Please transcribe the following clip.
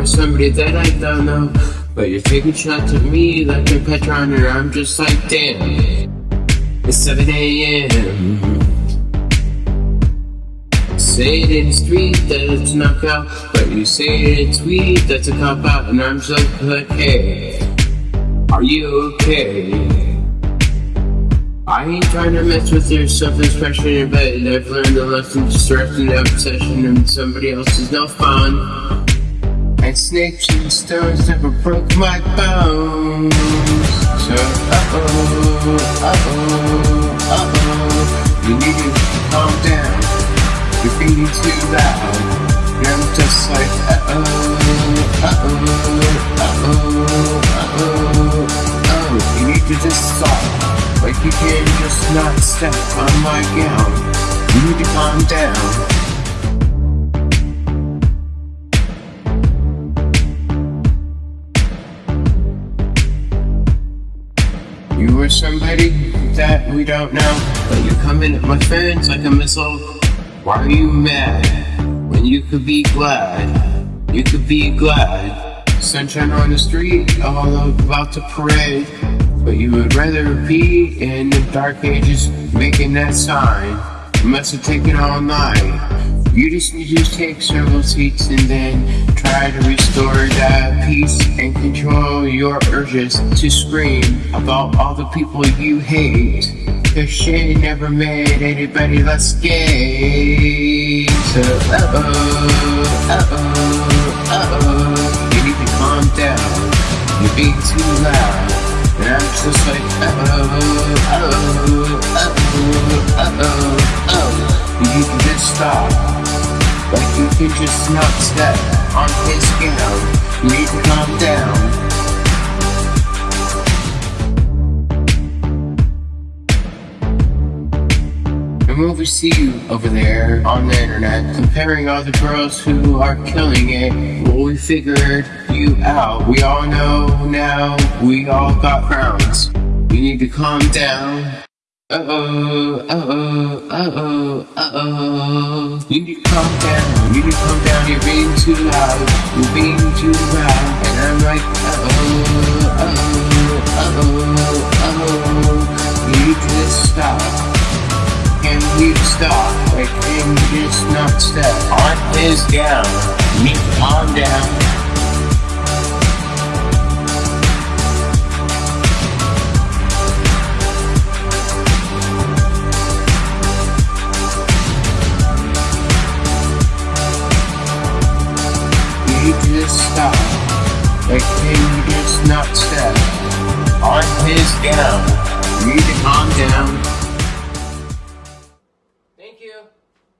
are somebody that I don't know. But you're taking shots at me like a patron, and I'm just like, damn. It's 7 a.m. Say it in the street that it's a knockout, but you say it in tweet that's a cop out, and I'm just like, hey, are you okay? I ain't trying to mess with your self-expression, but I've learned a lesson just resting the obsession and somebody else is no fun. And snakes and stones never broke my bones. So, uh-oh, uh-oh, uh-oh, you need to calm down. You're being too loud. And I'm just like, uh-oh, uh-oh, uh-oh, uh-oh, oh, you need to just stop. Like you can just not step on my gown. You need to calm down. You are somebody that we don't know, but you're coming at my friends like a missile. Why are you mad when you could be glad? You could be glad. Sunshine on the street, all about to parade. But you would rather be in the dark ages making that sign. You must have taken all night. You just need to take several seats and then try urges to scream about all the people you hate. Cause shit never made anybody less gay. So, uh oh, uh oh, uh oh. You need to calm down. You're being too loud. And I'm just like, uh-oh, uh-oh, uh-oh, uh-oh, oh. You can just stop. Like you can just not step on his gown. You need to calm down. We see you over there on the internet comparing all the girls who are killing it, well, we figured you out. We all know now, we all got crowns. We need to calm down. Uh-oh, uh-oh, uh-oh, uh-oh. You need to calm down, you need to calm down, you're being too loud, you're being too loud. And I'm like, uh-oh, you stop, like him just not step on his gown. Me calm down. You just not on. You need to calm down.